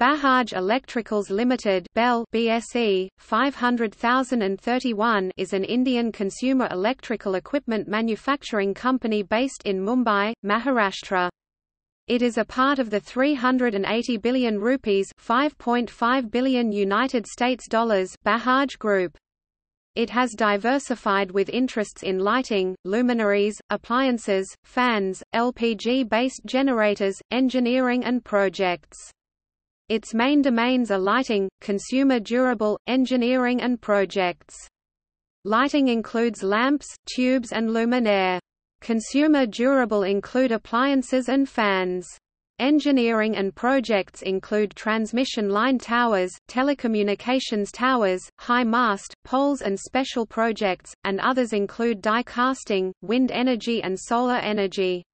Bajaj Electricals Limited Bell BSE 500031 is an Indian consumer electrical equipment manufacturing company based in Mumbai, Maharashtra. It is a part of the 380 billion rupees 5.5 billion United States dollars Bajaj Group. It has diversified with interests in lighting, luminaries, appliances, fans, LPG-based generators, engineering and projects. Its main domains are lighting, consumer durable, engineering and projects. Lighting includes lamps, tubes and luminaire. Consumer durable include appliances and fans. Engineering and projects include transmission line towers, telecommunications towers, high mast, poles and special projects, and others include die casting, wind energy and solar energy.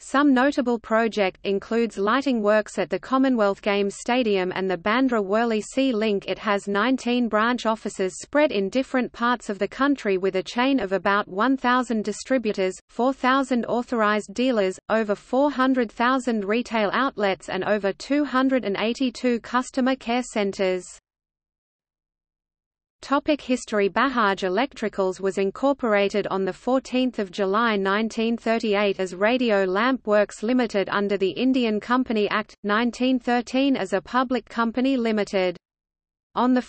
Some notable project includes lighting works at the Commonwealth Games Stadium and the Bandra Worli Sea Link It has 19 branch offices spread in different parts of the country with a chain of about 1,000 distributors, 4,000 authorized dealers, over 400,000 retail outlets and over 282 customer care centers. Topic History Bajaj Electricals was incorporated on 14 July 1938 as Radio Lamp Works Limited under the Indian Company Act, 1913 as a public company limited. On 1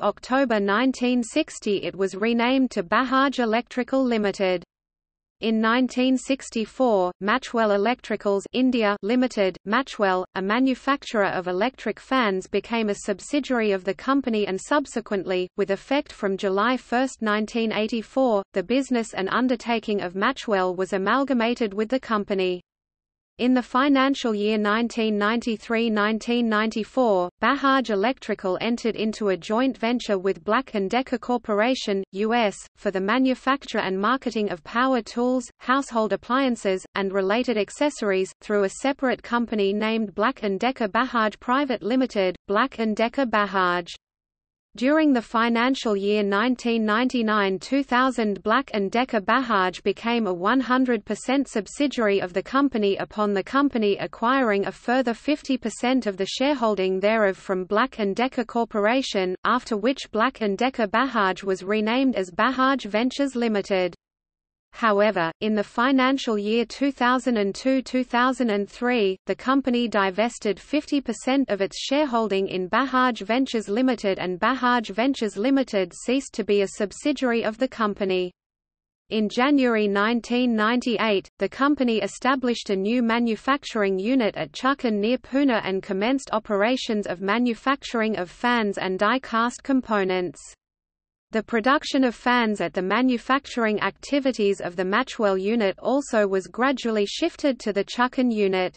October 1960 it was renamed to Bajaj Electrical Limited. In 1964, Matchwell Electricals India Limited, Matchwell, a manufacturer of electric fans became a subsidiary of the company and subsequently, with effect from July 1, 1984, the business and undertaking of Matchwell was amalgamated with the company. In the financial year 1993–1994, Bajaj Electrical entered into a joint venture with Black & Decker Corporation, U.S., for the manufacture and marketing of power tools, household appliances, and related accessories, through a separate company named Black & Decker Bajaj Private Limited, Black & Decker Bajaj. During the financial year 1999–2000 Black & Decker Bajaj became a 100% subsidiary of the company upon the company acquiring a further 50% of the shareholding thereof from Black & Decker Corporation, after which Black & Decker Bajaj was renamed as Bajaj Ventures Limited. However, in the financial year 2002–2003, the company divested 50% of its shareholding in Bajaj Ventures Limited and Bajaj Ventures Limited ceased to be a subsidiary of the company. In January 1998, the company established a new manufacturing unit at Chakan near Pune and commenced operations of manufacturing of fans and die-cast components. The production of fans at the manufacturing activities of the Matchwell unit also was gradually shifted to the Chakan unit.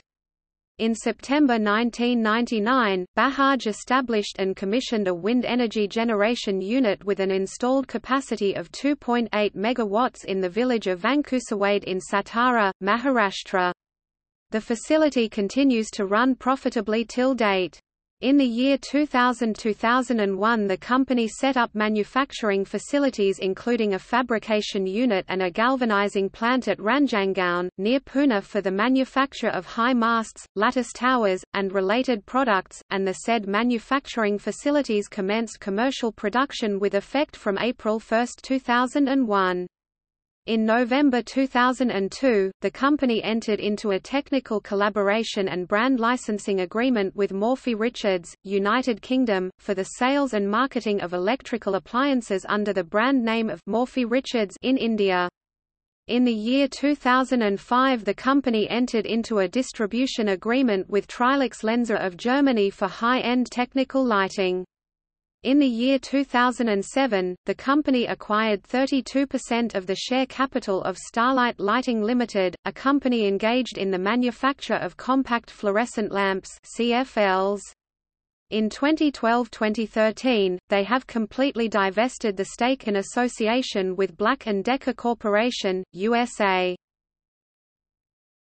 In September 1999, Bajaj established and commissioned a wind energy generation unit with an installed capacity of 2.8 MW in the village of Vankusawade in Satara, Maharashtra. The facility continues to run profitably till date. In the year 2000–2001 the company set up manufacturing facilities including a fabrication unit and a galvanizing plant at Ranjangaon, near Pune for the manufacture of high masts, lattice towers, and related products, and the said manufacturing facilities commenced commercial production with effect from April 1, 2001. In November 2002, the company entered into a technical collaboration and brand licensing agreement with Morphy Richards, United Kingdom, for the sales and marketing of electrical appliances under the brand name of Morphy Richards in India. In the year 2005 the company entered into a distribution agreement with Trilux Lenser of Germany for high-end technical lighting. In the year 2007, the company acquired 32% of the share capital of Starlight Lighting Limited, a company engaged in the manufacture of compact fluorescent lamps CFLs. In 2012–2013, they have completely divested the stake in association with Black & Decker Corporation, USA.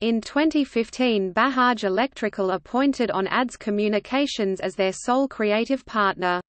In 2015 Bajaj Electrical appointed on ADS Communications as their sole creative partner.